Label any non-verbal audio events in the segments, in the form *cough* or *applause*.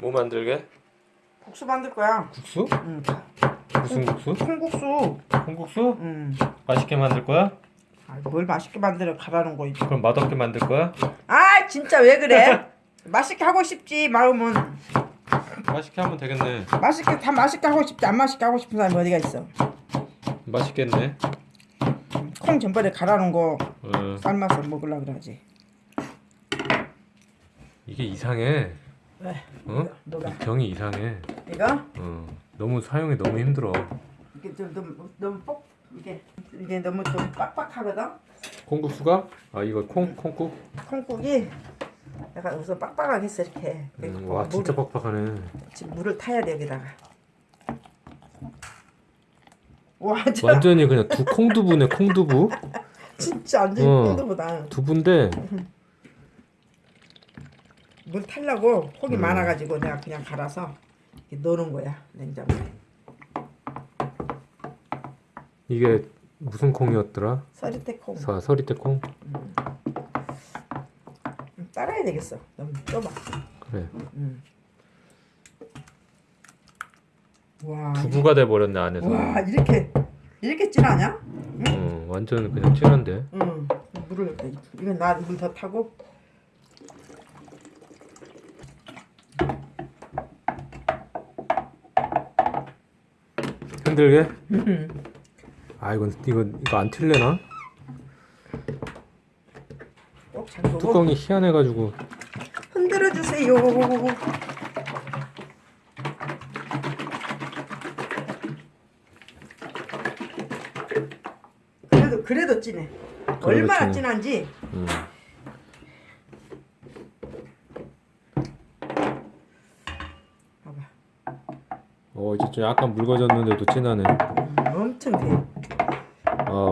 뭐 만들게? 국수 만들 거야. 국수? 응. 무슨 국수? 콩국수. 콩국수? 응. 맛있게 만들 거야? 아, 뭘 맛있게 만들어 가라는 거 있지. 그럼 맛없게 만들 거야? 아 진짜 왜 그래? *laughs* 맛있게 하고 싶지 마음은 맛있게 하면 되겠네. 맛있게 다 맛있게 하고 싶지 안 맛있게 하고 싶은 사람이 어디가 있어? 맛있겠네. 콩 전번에 갈아놓은 거 어, 삶아서 먹으려 그러지. 이게 이상해. 왜? 어? 너가 이 병이 이상해. 이거 어, 너무 사용이 너무 힘들어. 이게 좀 너무 너무 뻑 이게 이게 너무 좀 빡빡하거든. 콩국수가? 아 이거 콩 콩국? 콩국이 약간 우선 빡빡하게 했어 이렇게. 음, 와 진짜 뻑뻑하네. 지금 물을 타야 돼 여기다가. 와, 저 완전히 그냥 두 콩두부네 콩두부. *laughs* 진짜 완전 어. 콩두보다 두부인데 물 타려고 콩이 음. 많아가지고 내가 그냥 갈아서 넣는 거야 냉장고에. 이게 무슨 콩이었더라? 서리태 콩. 서, 서리태 콩? 음, 따라야 되겠어. 너무 좁아. 그래. 음. 와. 두부가 돼 버렸네 안에서. 와 이렇게 이렇게 진하냐? 어, 완전 그냥 진한데. 응. 물을 이건 나 물 더 타고. 흔들게? 아 이건 이건 이거 안? 꼭 잠그고 뚜껑이 희한해가지고 흔들어 주세요. 그래도 그래도 진해. 얼마나. 진한지. 음. 봐봐. 어 이제 좀 약간 묽어졌는데도 진하네. 음, 엄청 돼. 아우.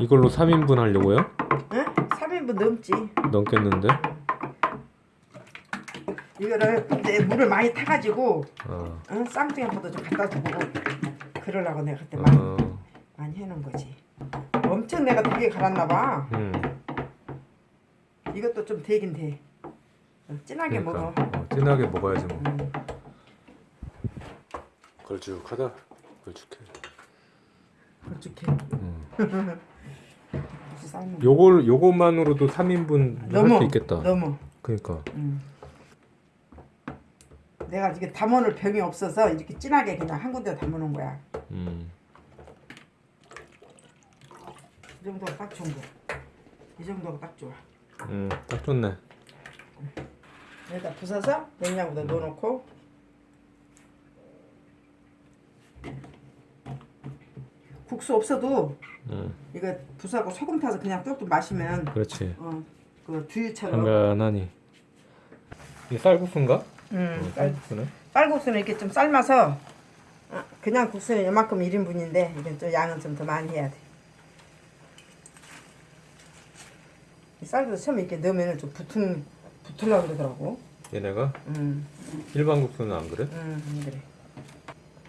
이걸로 3인분 하려고요? 응? 3인분 넘지. 넘겠는데? 이거를 이제 물을 많이 타가지고 어. 응? 쌍둥이보다 좀 갖다 주고 그러려고 내가 그때 많이 어. 많이 해놓은 거지. 엄청 내가 되게 갈았나 봐. 음. 이것도 좀 되긴 돼. 어, 진하게 먹어. 그러니까 어, 진하게 먹어야지 뭐. 음. 걸쭉하다. 걸쭉해. 그렇게 음. *laughs* 요걸 요것만으로도 3인분 할 수 있겠다. 너무. 그러니까. 음. 내가 이게 담아놓을 병이 없어서 이렇게 진하게 그냥 한 군데 담아놓은 거야. 음. 이 정도가 딱 좋은 거. 이 정도가 딱 좋아. 음, 딱 좋네. 여기다 부숴서 냉장고에 넣어놓고 국수 없어도 음. 이거 부숴고 소금 타서 그냥 뚝뚝 마시면 그렇지. 어 그 두유처럼 한간하니. 이게 쌀국수인가? 음, 어, 쌀, 쌀국수네. 쌀국수는 이렇게 좀 삶아서 어, 그냥 국수는 이만큼 1인분인데 이건 좀 양은 좀 더 많이 해야 돼. 쌀국수 처음에 이렇게 넣으면 좀 붙은 붙으려고 그러더라고. 얘네가 음, 일반 국수는 안 그래? 음, 안 그래.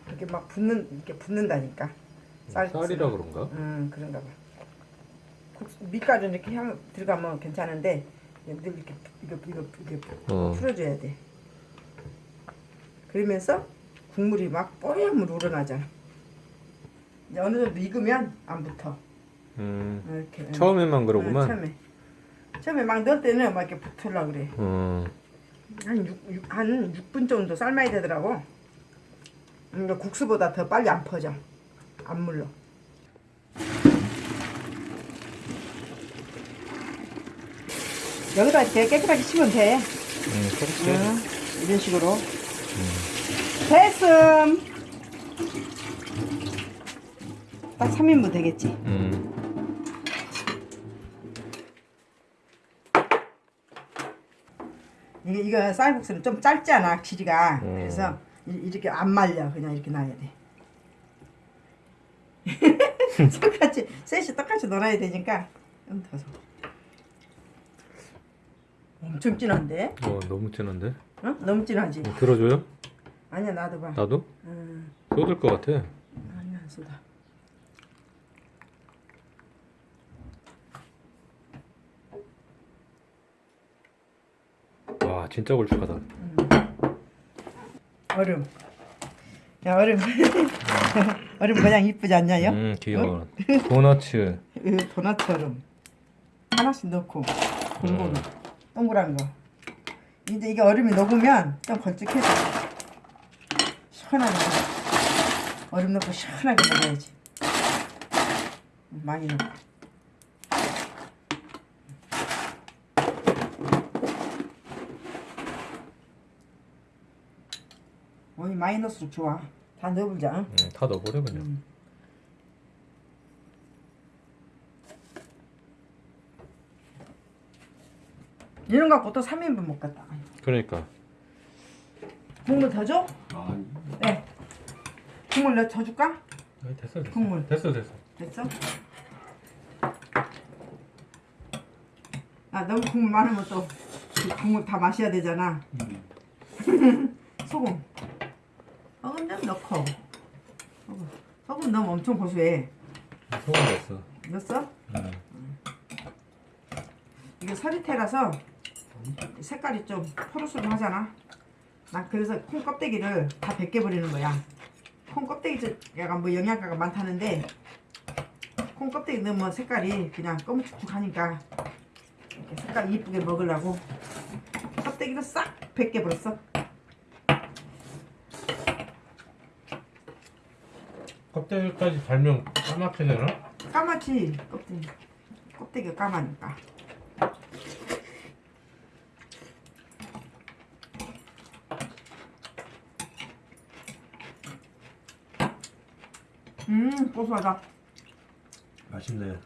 이렇게 막 붙는 이렇게 붙는다니까. 쌀국수. 쌀이라 그런가? 음, 그런가 봐. 국수, 밀가루 이렇게 향 들어가면 괜찮은데 늘 이렇게 이거 이거 이렇게 어. 풀어줘야 돼. 그러면서 국물이 막 뽀얀 물 우러나잖아. 이제 어느 정도 익으면 안 붙어. 음. 이렇게. 처음에만 응, 그러구만. 처음에. 처음에 막 넣을 때는 막 이렇게 붙으려 그래. 어. 한 6, 한 6분 정도 삶아야 되더라고. 근데 국수보다 더 빨리 안 퍼져. 안 물러. 여기다 이렇게 깨끗하게 씻으면 돼. 음, 그렇지. 응, 이런 식으로. 됐음. 딱 3인분 되겠지. 음. 이게 이거 쌀국수는 좀 짧잖아 길이가. 음. 그래서 이- 이렇게 안 말려. 그냥 이렇게 놔야 돼. *laughs* 똑같이 셋이 똑같이 놀아야 되니까 좀 더. 엄청 진한데? 어, 너무 진한데? 어? 너무 진하지? 어, 들어줘요? 아니야 나도 봐. 나도? 음, 쏟을 것 같아. 아니야 안 쏟아. 진짜 걸쭉하다. 얼음. 야 얼음. *laughs* 얼음 그냥 이쁘지 않냐요? 음 귀여워. 도너츠. *laughs* 이 도넛 얼음 하나씩 넣고 골고루 동그란 거. 이제 이게 얼음이 녹으면 좀 걸쭉해져. 시원하게. 얼음 넣고 시원하게 먹어야지. 많이 넣고. 넣을수록 좋아. 다 넣어보자. 응? 음, 다 넣어버려 그냥. 이런 거 갖고 또 3인분 먹겠다. 그러니까. 국물 더 줘? 아, 네. 국물 더 줄까? 아니, 됐어 됐어. 국물. 됐어 됐어. 됐어? 아 너무 국물 많으면 또그 국물 다 마셔야 되잖아. *laughs* 소금. 소금 좀 넣고. 소금. 소금 넣으면 엄청 고소해. 소금 됐어. 넣었어? 음. 이게 서리태라서 색깔이 좀 포르스름하잖아. 난 그래서 콩 껍데기를 다 벗겨버리는 거야. 콩 껍데기 좀 약간 뭐 영양가가 많다는데 콩 껍데기 넣으면 색깔이 그냥 검은축축하니까 색깔 이쁘게 먹으려고 껍데기를 싹 벗겨버렸어. 껍데기까지 달면 까맣게 되나? 까맣지 껍데기. 껍데기가 까마니까. 음 고소하다. 맛있네.